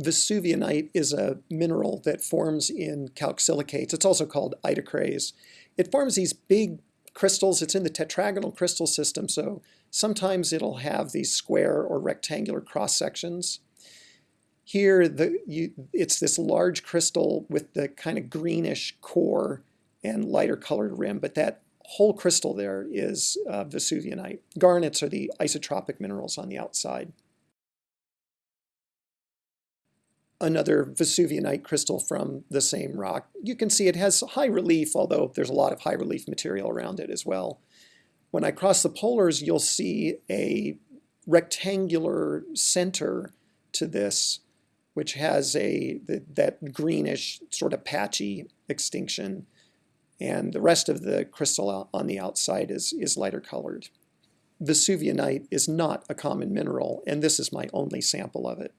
Vesuvianite is a mineral that forms in calcsilicates. It's also called idocrase. It forms these big crystals. It's in the tetragonal crystal system, so sometimes it'll have these square or rectangular cross sections. Here, the, you, it's this large crystal with the kind of greenish core and lighter colored rim, but that whole crystal there is uh, Vesuvianite. Garnets are the isotropic minerals on the outside. Another Vesuvianite crystal from the same rock. You can see it has high relief, although there's a lot of high relief material around it as well. When I cross the polars, you'll see a rectangular center to this, which has a that greenish sort of patchy extinction and the rest of the crystal on the outside is, is lighter colored. Vesuvianite is not a common mineral, and this is my only sample of it.